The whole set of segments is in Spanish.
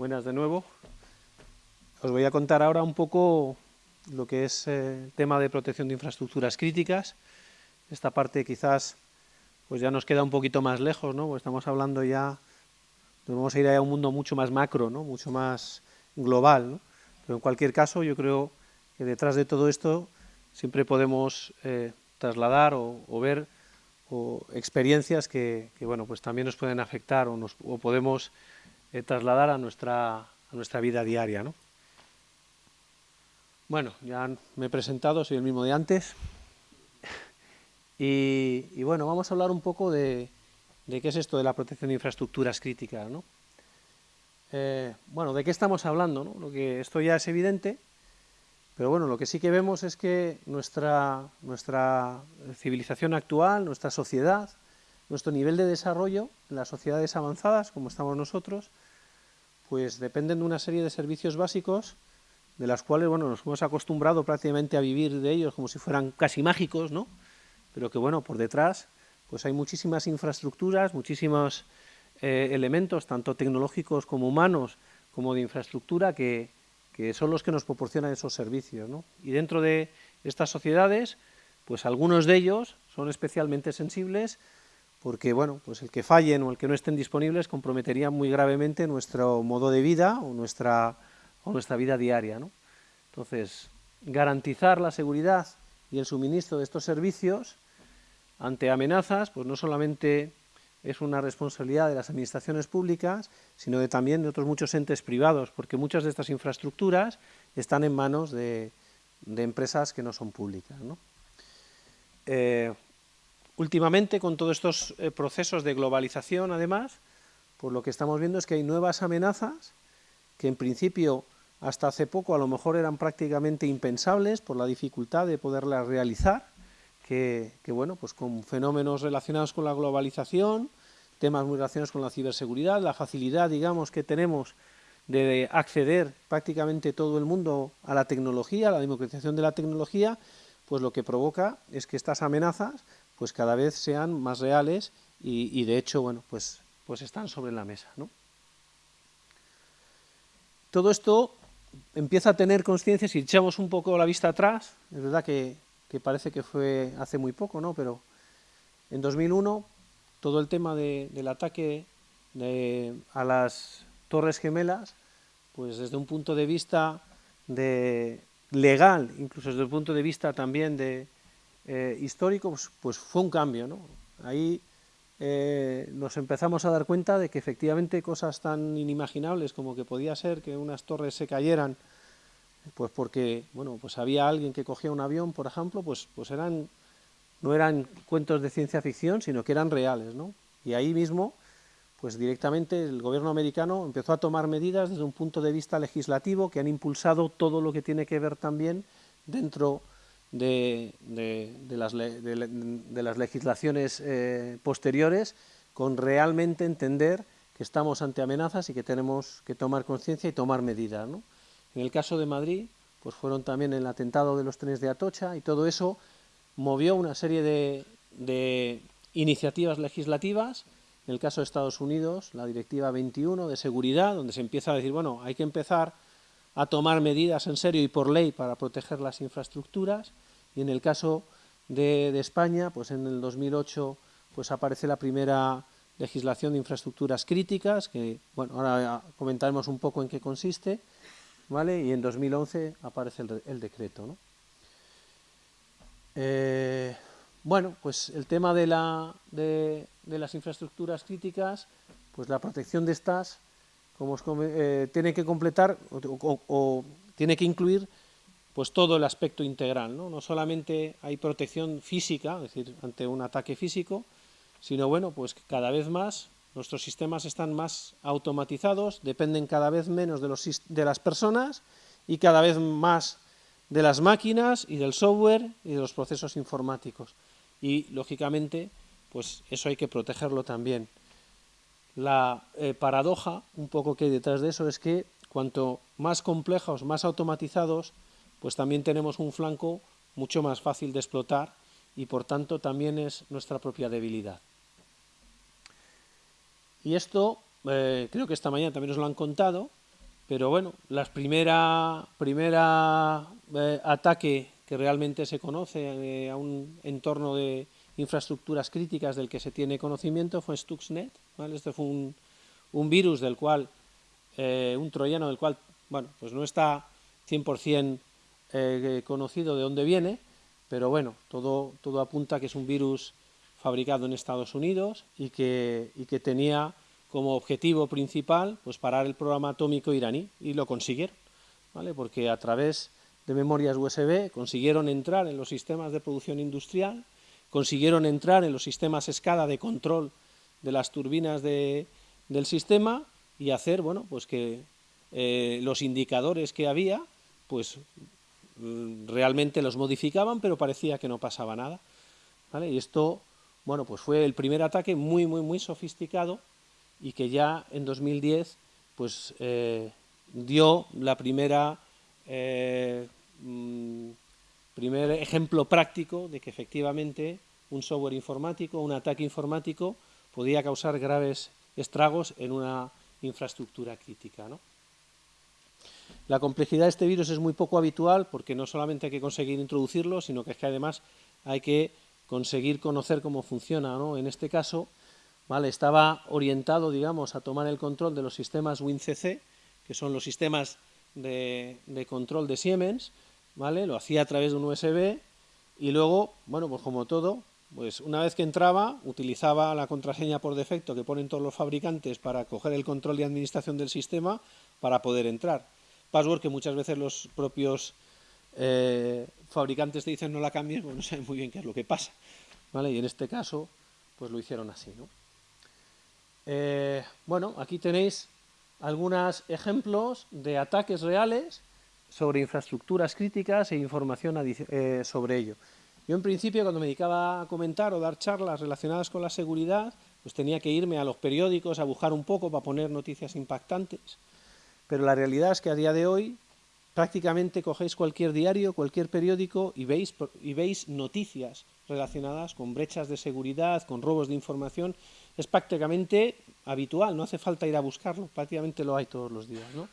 buenas de nuevo. Os voy a contar ahora un poco lo que es eh, el tema de protección de infraestructuras críticas. Esta parte quizás pues ya nos queda un poquito más lejos, ¿no? Pues estamos hablando ya, vamos a ir a un mundo mucho más macro, ¿no? Mucho más global. Pero en cualquier caso yo creo que detrás de todo esto siempre podemos eh, trasladar o, ver experiencias que, bueno, pues también nos pueden afectar o, nos, podemos eh, trasladar a nuestra, a nuestra vida diaria. ¿no? Bueno, ya me he presentado, soy el mismo de antes. Y, bueno, vamos a hablar un poco de, qué es esto de la protección de infraestructuras críticas. ¿no? Eh, bueno, ¿de qué estamos hablando? ¿no? Lo que esto ya es evidente, pero bueno, lo que sí que vemos es que nuestra, nuestra civilización actual, nuestra sociedad, nuestro nivel de desarrollo en las sociedades avanzadas, como estamos nosotros, pues dependen de una serie de servicios básicos de las cuales bueno, nos hemos acostumbrado prácticamente a vivir de ellos como si fueran casi mágicos, ¿no? pero que bueno, por detrás pues hay muchísimas infraestructuras, muchísimos eh, elementos, tanto tecnológicos como humanos, como de infraestructura, que, que son los que nos proporcionan esos servicios. Y dentro de estas sociedades, pues algunos de ellos son especialmente sensibles porque bueno, pues el que fallen o el que no estén disponibles comprometería muy gravemente nuestro modo de vida o nuestra, o nuestra vida diaria. ¿no? Entonces, garantizar la seguridad y el suministro de estos servicios ante amenazas, pues no solamente es una responsabilidad de las administraciones públicas, sino de también de otros muchos entes privados, porque muchas de estas infraestructuras están en manos de, empresas que no son públicas. Eh, últimamente, con todos estos eh, procesos de globalización, además, pues lo que estamos viendo es que hay nuevas amenazas que en principio hasta hace poco a lo mejor eran prácticamente impensables por la dificultad de poderlas realizar, que, bueno, pues con fenómenos relacionados con la globalización, temas muy relacionados con la ciberseguridad, la facilidad, digamos, que tenemos de acceder prácticamente todo el mundo a la tecnología, a la democratización de la tecnología, pues lo que provoca es que estas amenazas pues cada vez sean más reales y, de hecho, bueno, pues, pues están sobre la mesa, ¿no? Todo esto empieza a tener conciencia, si echamos un poco la vista atrás, es verdad que que parece que fue hace muy poco, ¿no? Pero en 2001 todo el tema del ataque a las Torres Gemelas, pues desde un punto de vista legal, incluso desde el punto de vista también de eh, histórico, pues, fue un cambio, ¿no? Ahí eh, nos empezamos a dar cuenta de que efectivamente cosas tan inimaginables como que podía ser que unas torres se cayeran pues porque, bueno, pues había alguien que cogía un avión, por ejemplo, pues, pues eran, no eran cuentos de ciencia ficción, sino que eran reales, ¿no? Y ahí mismo, pues directamente el gobierno americano empezó a tomar medidas desde un punto de vista legislativo que han impulsado todo lo que tiene que ver también dentro de, las, legislaciones eh, posteriores con realmente entender que estamos ante amenazas y que tenemos que tomar conciencia y tomar medidas. En el caso de Madrid, pues fueron también el atentado de los trenes de Atocha y todo eso movió una serie de, iniciativas legislativas. En el caso de Estados Unidos, la Directiva 21 de Seguridad, donde se empieza a decir, bueno, hay que empezar a tomar medidas en serio y por ley para proteger las infraestructuras. Y en el caso de, España, pues en el 2008 pues aparece la primera legislación de infraestructuras críticas, que bueno, ahora comentaremos un poco en qué consiste, y en 2011 aparece el, decreto. Eh, bueno, pues el tema de, la, de, las infraestructuras críticas, pues la protección de estas como eh, tiene que completar o, tiene que incluir pues todo el aspecto integral, ¿no? no solamente hay protección física, es decir, ante un ataque físico, sino bueno, pues cada vez más Nuestros sistemas están más automatizados, dependen cada vez menos de, los, de las personas y cada vez más de las máquinas y del software y de los procesos informáticos. Y, lógicamente, pues eso hay que protegerlo también. La eh, paradoja, un poco que hay detrás de eso, es que cuanto más complejos, más automatizados, pues también tenemos un flanco mucho más fácil de explotar y, por tanto, también es nuestra propia debilidad. Y esto, eh, creo que esta mañana también os lo han contado, pero bueno, la primera, primera eh, ataque que realmente se conoce eh, a un entorno de infraestructuras críticas del que se tiene conocimiento fue Stuxnet. Este fue un, un, virus del cual, un troyano del cual, bueno, pues no está 100% conocido de dónde viene, pero bueno, todo, todo apunta que es un virus fabricado en Estados Unidos y que, y que tenía como objetivo principal pues parar el programa atómico iraní y lo consiguieron, ¿vale? porque a través de memorias USB consiguieron entrar en los sistemas de producción industrial, consiguieron entrar en los sistemas escala de control de las turbinas de, del sistema y hacer bueno, pues que eh, los indicadores que había pues realmente los modificaban pero parecía que no pasaba nada. ¿vale? Y esto bueno, pues fue el primer ataque muy, muy, muy sofisticado y que ya en 2010 pues, eh, dio la primera, eh, mm, primer ejemplo práctico de que efectivamente un software informático, un ataque informático, podía causar graves estragos en una infraestructura crítica. La complejidad de este virus es muy poco habitual porque no solamente hay que conseguir introducirlo, sino que es que además hay que conseguir conocer cómo funciona. En este caso, estaba orientado, digamos, a tomar el control de los sistemas WinCC, que son los sistemas de, control de Siemens. Lo hacía a través de un USB y luego, bueno, pues como todo, pues una vez que entraba, utilizaba la contraseña por defecto que ponen todos los fabricantes para coger el control y administración del sistema para poder entrar. Password que muchas veces los propios eh, fabricantes te dicen no la cambies, pues no saben muy bien qué es lo que pasa. ¿vale? Y en este caso, pues lo hicieron así. ¿no? Eh, bueno, aquí tenéis algunos ejemplos de ataques reales sobre infraestructuras críticas e información eh, sobre ello. Yo en principio cuando me dedicaba a comentar o dar charlas relacionadas con la seguridad, pues tenía que irme a los periódicos a buscar un poco para poner noticias impactantes, pero la realidad es que a día de hoy prácticamente cogéis cualquier diario, cualquier periódico y veis, y veis noticias relacionadas con brechas de seguridad, con robos de información, es prácticamente habitual, no hace falta ir a buscarlo, prácticamente lo hay todos los días. ¿no?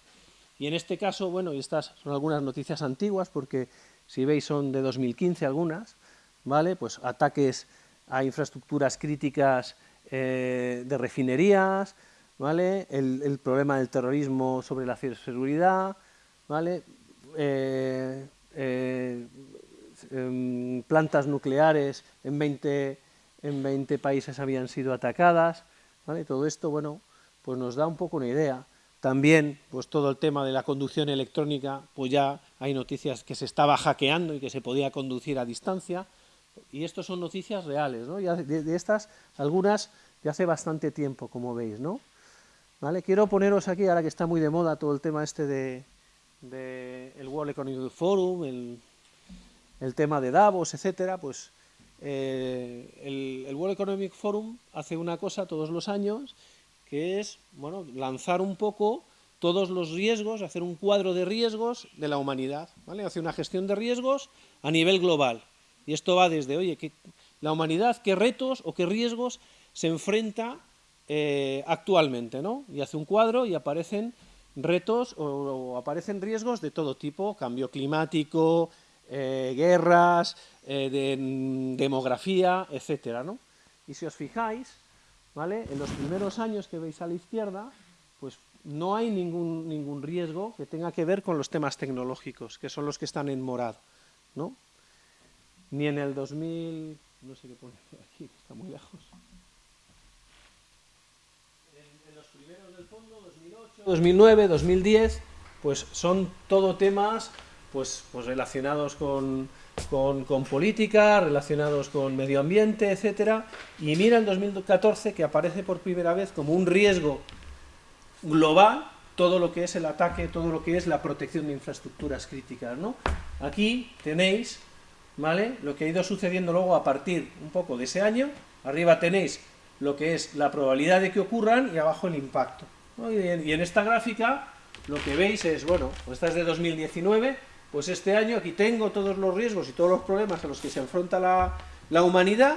Y en este caso, bueno, y estas son algunas noticias antiguas, porque si veis son de 2015 algunas, ¿vale? Pues ataques a infraestructuras críticas eh, de refinerías, ¿vale? El, problema del terrorismo sobre la ciberseguridad, ¿vale? Eh, eh, em, plantas nucleares en 20 en 20 países habían sido atacadas, Todo esto, bueno, pues nos da un poco una idea. También, pues todo el tema de la conducción electrónica, pues ya hay noticias que se estaba hackeando y que se podía conducir a distancia, y esto son noticias reales, ¿no? de, estas, algunas de hace bastante tiempo, como veis, ¿no? ¿Vale? Quiero poneros aquí, ahora que está muy de moda todo el tema este de, el World Economic Forum, el, el tema de Davos, etcétera, pues eh, el, World Economic Forum hace una cosa todos los años, que es bueno, lanzar un poco todos los riesgos, hacer un cuadro de riesgos de la humanidad, ¿vale? hace una gestión de riesgos a nivel global. Y esto va desde, oye, que la humanidad, qué retos o qué riesgos se enfrenta eh, actualmente, ¿no? Y hace un cuadro y aparecen retos o aparecen riesgos de todo tipo, cambio climático, eh, guerras, eh, de demografía, etcétera, ¿no? Y si os fijáis, ¿vale? En los primeros años que veis a la izquierda, pues no hay ningún, ningún riesgo que tenga que ver con los temas tecnológicos, que son los que están en morado, ¿no? Ni en el 2000, no sé qué pone aquí, está muy lejos. En, en los primeros del fondo, 2008, 2009, 2010, pues son todo temas pues, pues relacionados con, política, relacionados con medio ambiente, etcétera, y mira el 2014 que aparece por primera vez como un riesgo global todo lo que es el ataque, todo lo que es la protección de infraestructuras críticas, ¿no? Aquí tenéis, ¿vale?, lo que ha ido sucediendo luego a partir un poco de ese año, arriba tenéis lo que es la probabilidad de que ocurran y abajo el impacto. Y, en, esta gráfica lo que veis es, bueno, pues esta es de 2019, pues este año aquí tengo todos los riesgos y todos los problemas a los que se enfrenta la, humanidad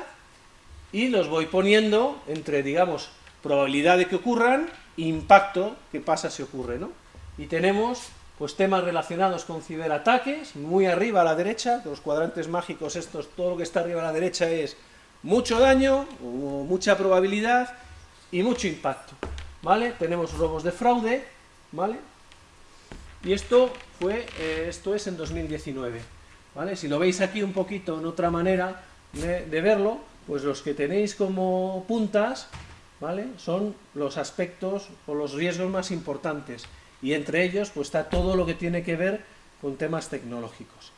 y los voy poniendo entre, digamos, probabilidad de que ocurran impacto que pasa si ocurre, ¿no? y tenemos pues temas relacionados con ciberataques, muy arriba a la derecha, los cuadrantes mágicos estos, todo lo que está arriba a la derecha es mucho daño, mucha probabilidad y mucho impacto, ¿vale? Tenemos robos de fraude. Y esto fue, eh, esto es en 2019, ¿vale? Si lo veis aquí un poquito en otra manera de, de verlo, pues los que tenéis como puntas, ¿vale? Son los aspectos o los riesgos más importantes y entre ellos pues está todo lo que tiene que ver con temas tecnológicos.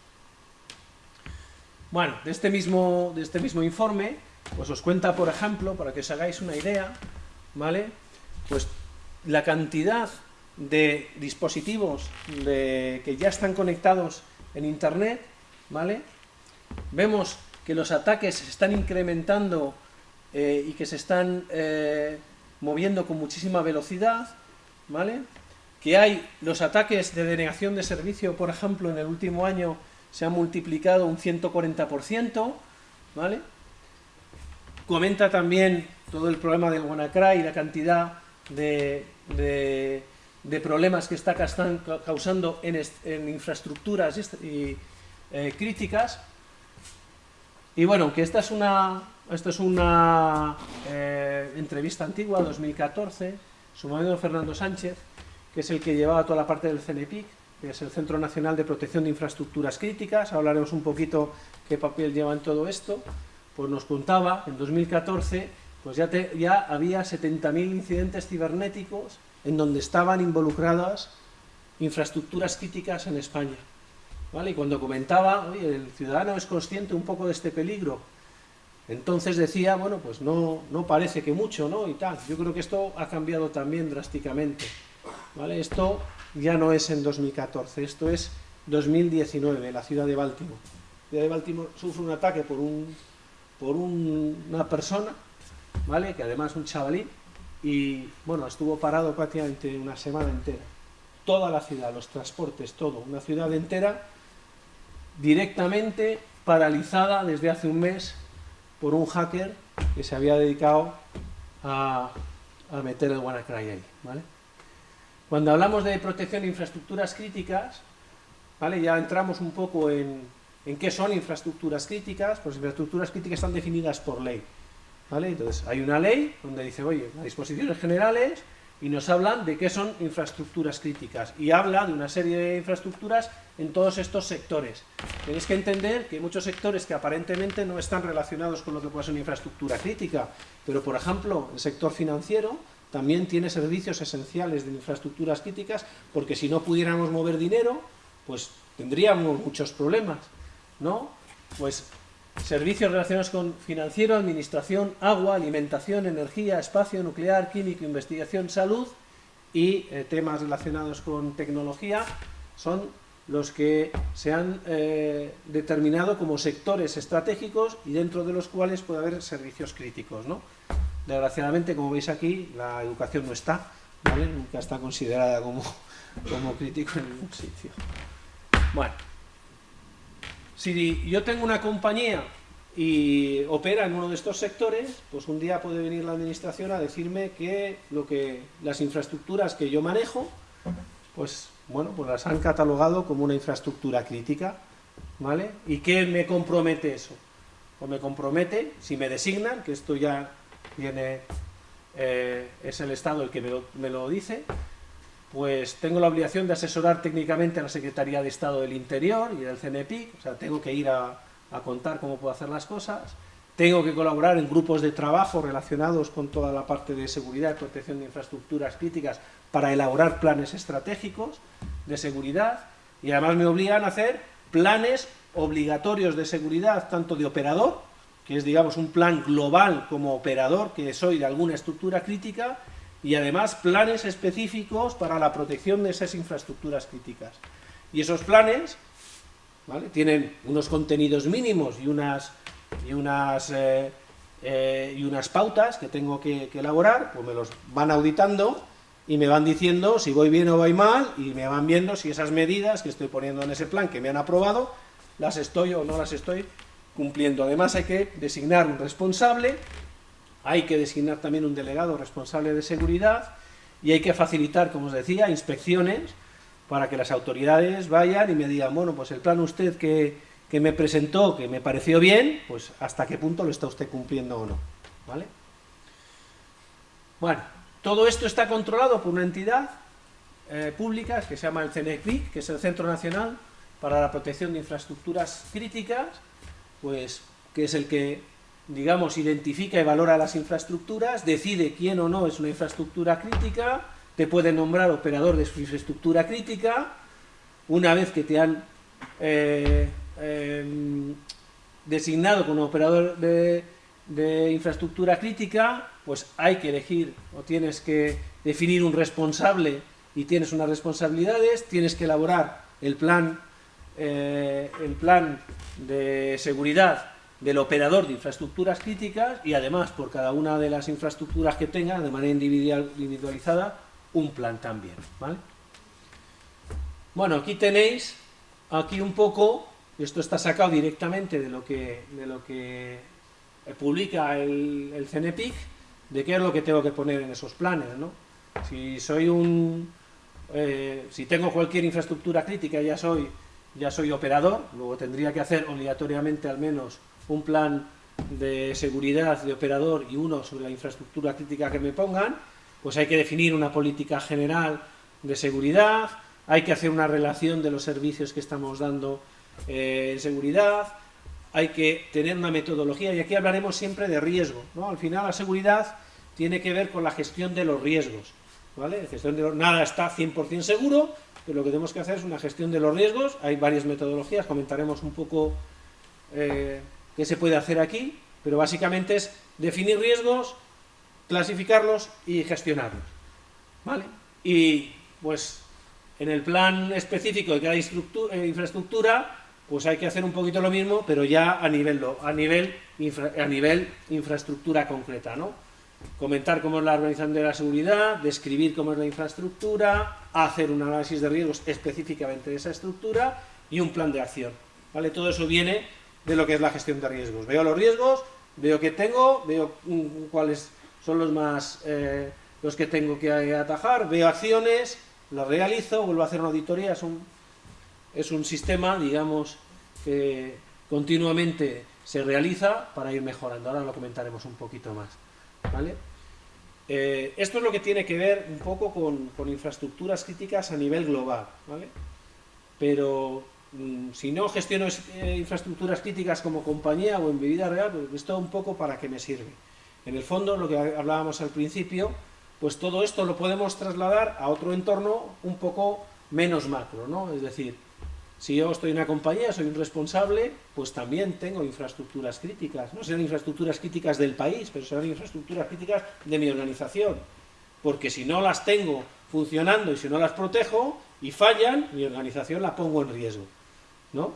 Bueno, de este mismo, de este mismo informe, pues os cuenta, por ejemplo, para que os hagáis una idea, ¿vale? Pues la cantidad de dispositivos que ya están conectados en Internet, ¿vale? Vemos que los ataques se están incrementando eh, y que se están eh, moviendo con muchísima velocidad, ¿vale? que hay los ataques de denegación de servicio, por ejemplo, en el último año se han multiplicado un 140%, ¿vale? Comenta también todo el problema del WannaCry y la cantidad de, problemas que está causando en, infraestructuras y, eh, críticas. Y bueno, que esta es una, esta es una eh, entrevista antigua, 2014, su marido Fernando Sánchez, que es el que llevaba toda la parte del CNPIC, que es el Centro Nacional de Protección de Infraestructuras Críticas, hablaremos un poquito qué papel lleva en todo esto, pues nos contaba, en 2014, pues ya, ya había 70.000 incidentes cibernéticos en donde estaban involucradas infraestructuras críticas en España. ¿Vale? Y cuando comentaba, oye, el ciudadano es consciente un poco de este peligro, entonces decía, bueno, pues no, no parece que mucho, ¿no? Y tal. Yo creo que esto ha cambiado también drásticamente. ¿vale? Esto ya no es en 2014, esto es 2019, la ciudad de Baltimore. La ciudad de Baltimore sufre un ataque por, un, por una persona, ¿vale? que además un chavalín, y bueno, estuvo parado prácticamente una semana entera. Toda la ciudad, los transportes, todo, una ciudad entera directamente paralizada desde hace un mes por un hacker que se había dedicado a, meter el WannaCry ahí, ¿vale? Cuando hablamos de protección de infraestructuras críticas, ¿vale? ya entramos un poco en, qué son infraestructuras críticas, pues infraestructuras críticas están definidas por ley. Entonces, hay una ley donde dice, oye, disposiciones generales, y nos hablan de qué son infraestructuras críticas, y habla de una serie de infraestructuras en todos estos sectores. Tenéis que entender que hay muchos sectores que aparentemente no están relacionados con lo que puede ser una infraestructura crítica, pero por ejemplo, el sector financiero también tiene servicios esenciales de infraestructuras críticas, porque si no pudiéramos mover dinero, pues tendríamos muchos problemas, ¿no? Pues servicios relacionados con financiero, administración, agua, alimentación, energía, espacio, nuclear, químico, investigación, salud y eh, temas relacionados con tecnología son los que se han eh, determinado como sectores estratégicos y dentro de los cuales puede haber servicios críticos, ¿no? Desgraciadamente, como veis aquí, la educación no está, nunca está considerada como, como crítico en ningún sitio. Bueno, si yo tengo una compañía y opera en uno de estos sectores, pues un día puede venir la administración a decirme que, lo que las infraestructuras que yo manejo, pues bueno, pues las han catalogado como una infraestructura crítica, ¿vale? ¿Y qué me compromete eso? Pues me compromete, si me designan, que esto ya tiene, eh, es el Estado el que me lo, dice, pues tengo la obligación de asesorar técnicamente a la Secretaría de Estado del Interior y del CNPIC, o sea, tengo que ir a, contar cómo puedo hacer las cosas, tengo que colaborar en grupos de trabajo relacionados con toda la parte de seguridad y protección de infraestructuras críticas para elaborar planes estratégicos de seguridad. Y además me obligan a hacer planes obligatorios de seguridad, tanto de operador que es, digamos, un plan global como operador que soy de alguna estructura crítica, y además planes específicos para la protección de esas infraestructuras críticas. Y esos planes ¿vale? tienen unos contenidos mínimos y unas, y unas, eh, eh, y unas pautas que tengo que, que, elaborar, pues me los van auditando y me van diciendo si voy bien o voy mal, y me van viendo si esas medidas que estoy poniendo en ese plan que me han aprobado, las estoy o no las estoy cumpliendo. Además hay que designar un responsable, hay que designar también un delegado responsable de seguridad y hay que facilitar, como os decía, inspecciones para que las autoridades vayan y me digan, bueno, pues el plan usted que, que me presentó, que me pareció bien, pues hasta qué punto lo está usted cumpliendo o no, ¿vale? Bueno, todo esto está controlado por una entidad eh, pública que se llama el CNECVIC, que es el Centro Nacional para la Protección de Infraestructuras Críticas, pues que es el que, digamos, identifica y valora las infraestructuras, decide quién o no es una infraestructura crítica, te puede nombrar operador de su infraestructura crítica, una vez que te han eh, em, designado como operador de, infraestructura crítica, pues hay que elegir o tienes que definir un responsable y tienes unas responsabilidades, tienes que elaborar el plan, eh, el plan de seguridad del operador de infraestructuras críticas y además por cada una de las infraestructuras que tenga, de manera individualizada, un plan también. ¿vale? Bueno, aquí tenéis, aquí un poco, esto está sacado directamente de lo que, de lo que publica el, el de qué es lo que tengo que poner en esos planes. ¿no? Si soy un, eh, si tengo cualquier infraestructura crítica ya soy, ya soy operador, luego tendría que hacer obligatoriamente al menos un plan de seguridad de operador y uno sobre la infraestructura crítica que me pongan, pues hay que definir una política general de seguridad, hay que hacer una relación de los servicios que estamos dando eh, en seguridad, hay que tener una metodología, y aquí hablaremos siempre de riesgo, ¿no? Al final la seguridad tiene que ver con la gestión de los riesgos, ¿vale? Nada está 100% seguro, pero lo que tenemos que hacer es una gestión de los riesgos, hay varias metodologías, comentaremos un poco eh, qué se puede hacer aquí, pero básicamente es definir riesgos, clasificarlos y gestionarlos, ¿vale? Y pues en el plan específico de cada eh, infraestructura, pues hay que hacer un poquito lo mismo, pero ya a nivel, a nivel, a nivel infraestructura concreta, ¿no? comentar cómo es la organización de la seguridad, describir cómo es la infraestructura, hacer un análisis de riesgos específicamente de esa estructura y un plan de acción. ¿vale? Todo eso viene de lo que es la gestión de riesgos. Veo los riesgos, veo qué tengo, veo cuáles son los más eh, los que tengo que atajar, veo acciones, las realizo, vuelvo a hacer una auditoría, es un, es un sistema, digamos, que continuamente se realiza para ir mejorando. Ahora lo comentaremos un poquito más. ¿vale? Eh, esto es lo que tiene que ver un poco con, infraestructuras críticas a nivel global, ¿vale? Pero mm, si no gestiono eh, infraestructuras críticas como compañía o en mi vida real, pues esto un poco para qué me sirve. En el fondo, lo que hablábamos al principio, pues todo esto lo podemos trasladar a otro entorno un poco menos macro, ¿no? Es decir, si yo estoy en una compañía, soy un responsable, pues también tengo infraestructuras críticas. No serán infraestructuras críticas del país, pero serán infraestructuras críticas de mi organización. Porque si no las tengo funcionando y si no las protejo y fallan, mi organización la pongo en riesgo. ¿No?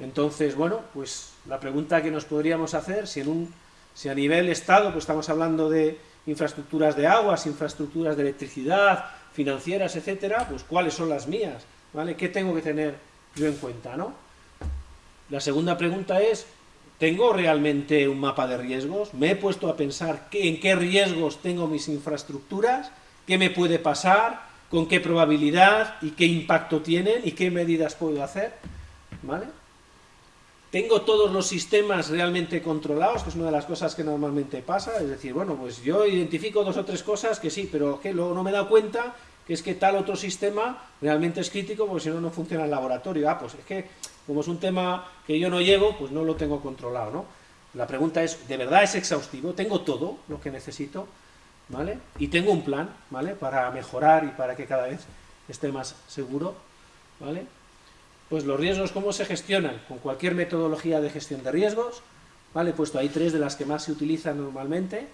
Entonces, bueno, pues la pregunta que nos podríamos hacer, si, en un, si a nivel Estado pues estamos hablando de infraestructuras de aguas, infraestructuras de electricidad, financieras, etcétera, pues ¿cuáles son las mías? ¿vale? ¿Qué tengo que tener yo en cuenta, no? La segunda pregunta es, ¿tengo realmente un mapa de riesgos? ¿Me he puesto a pensar en qué riesgos tengo mis infraestructuras? ¿Qué me puede pasar? ¿Con qué probabilidad? ¿Y qué impacto tienen? ¿Y qué medidas puedo hacer? ¿Vale? ¿Tengo todos los sistemas realmente controlados? Que es una de las cosas que normalmente pasa. Es decir, bueno, pues yo identifico dos o tres cosas que sí, pero que luego no me he dado cuenta que es que tal otro sistema realmente es crítico porque si no, no funciona el laboratorio. Ah, pues es que como es un tema que yo no llevo, pues no lo tengo controlado, ¿no? La pregunta es, ¿de verdad es exhaustivo? ¿Tengo todo lo que necesito? ¿Vale? Y tengo un plan, ¿vale? Para mejorar y para que cada vez esté más seguro, ¿vale? Pues los riesgos, ¿cómo se gestionan? Con cualquier metodología de gestión de riesgos, ¿vale? Puesto ahí tres de las que más se utilizan normalmente,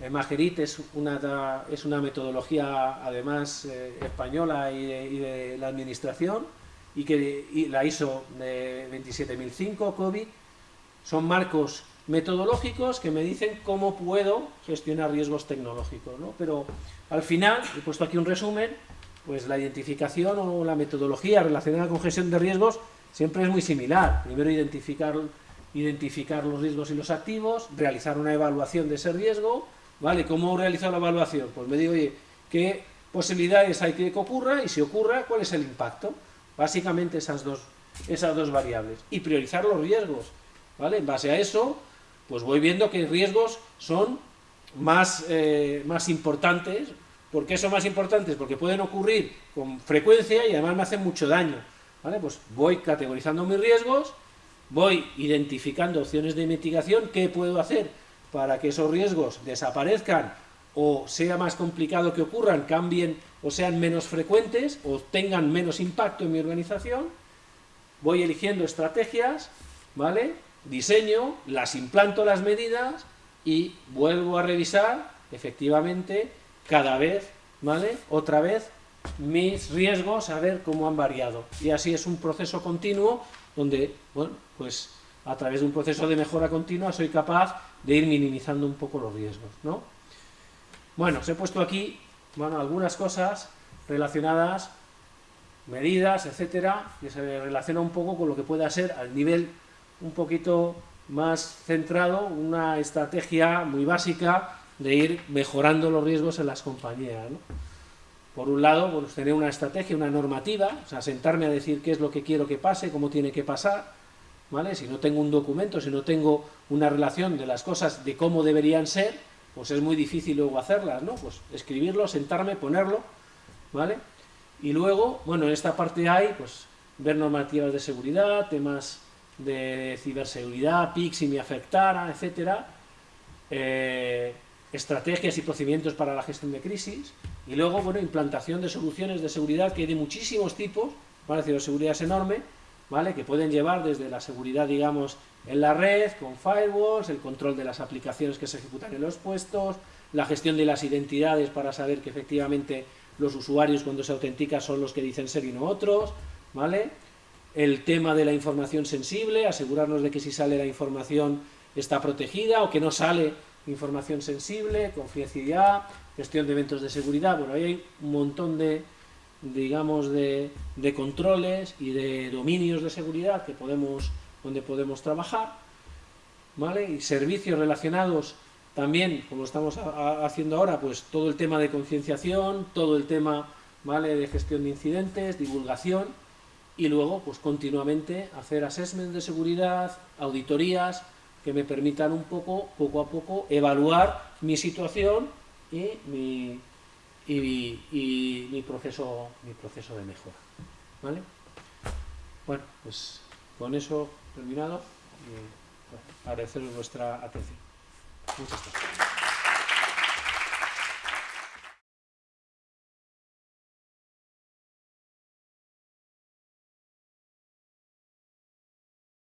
eh, Magerit es una, es una metodología además eh, española y de, la administración y que la ISO de 27005, COVID, son marcos metodológicos que me dicen cómo puedo gestionar riesgos tecnológicos. ¿no? Pero al final, he puesto aquí un resumen, pues la identificación o la metodología relacionada con gestión de riesgos siempre es muy similar. Primero identificar, identificar los riesgos y los activos, realizar una evaluación de ese riesgo, ¿Vale? ¿Cómo realizar la evaluación? Pues me digo, oye, ¿qué posibilidades hay que ocurra y si ocurra, cuál es el impacto. Básicamente esas dos, esas dos variables. Y priorizar los riesgos. ¿vale? En base a eso, pues voy viendo que riesgos son más, eh, más importantes. ¿Por qué son más importantes? Porque pueden ocurrir con frecuencia y además me hacen mucho daño. ¿vale? Pues voy categorizando mis riesgos, voy identificando opciones de mitigación, qué puedo hacer para que esos riesgos desaparezcan o sea más complicado que ocurran, cambien o sean menos frecuentes o tengan menos impacto en mi organización, voy eligiendo estrategias, ¿vale? Diseño, las implanto las medidas y vuelvo a revisar, efectivamente, cada vez, ¿vale? Otra vez, mis riesgos, a ver cómo han variado. Y así es un proceso continuo donde, bueno, pues a través de un proceso de mejora continua soy capaz de ir minimizando un poco los riesgos, ¿no? Bueno, os he puesto aquí, bueno, algunas cosas relacionadas, medidas, etcétera, que se relaciona un poco con lo que pueda ser al nivel un poquito más centrado, una estrategia muy básica de ir mejorando los riesgos en las compañías. Por un lado, pues tener una estrategia, una normativa, o sea, sentarme a decir qué es lo que quiero que pase, cómo tiene que pasar, ¿vale? Si no tengo un documento, si no tengo una relación de las cosas de cómo deberían ser, pues es muy difícil luego hacerlas, ¿no? Pues escribirlo, sentarme, ponerlo, ¿vale? Y luego, bueno, en esta parte hay, pues, ver normativas de seguridad, temas de ciberseguridad, PIC si me afectara, etcétera, eh, estrategias y procedimientos para la gestión de crisis, y luego, bueno, implantación de soluciones de seguridad que hay de muchísimos tipos, ¿vale? Ciberseguridad es enorme, ¿vale? Que pueden llevar desde la seguridad, digamos, en la red, con firewalls, el control de las aplicaciones que se ejecutan en los puestos, la gestión de las identidades para saber que efectivamente los usuarios cuando se autentican son los que dicen ser y no otros, ¿vale? El tema de la información sensible, asegurarnos de que si sale la información está protegida o que no sale información sensible, confidencialidad, gestión de eventos de seguridad, bueno, ahí hay un montón de, digamos, de, de controles y de dominios de seguridad que podemos, donde podemos trabajar, ¿vale? Y servicios relacionados también, como estamos haciendo ahora, pues todo el tema de concienciación, todo el tema, ¿vale? De gestión de incidentes, divulgación, y luego, pues continuamente hacer assessment de seguridad, auditorías, que me permitan un poco, poco a poco, evaluar mi situación y mi, y, mi, proceso, mi proceso de mejora. ¿Vale? Bueno, pues con eso terminado y bueno, agradeceros vuestra atención. Muchas gracias.